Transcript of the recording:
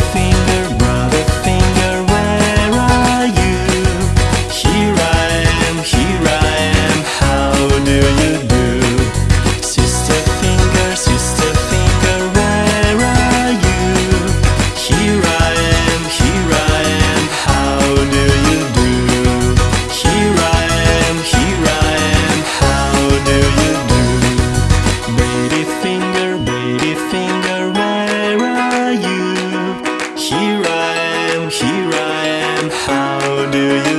nothing Here I am, here I am, how do you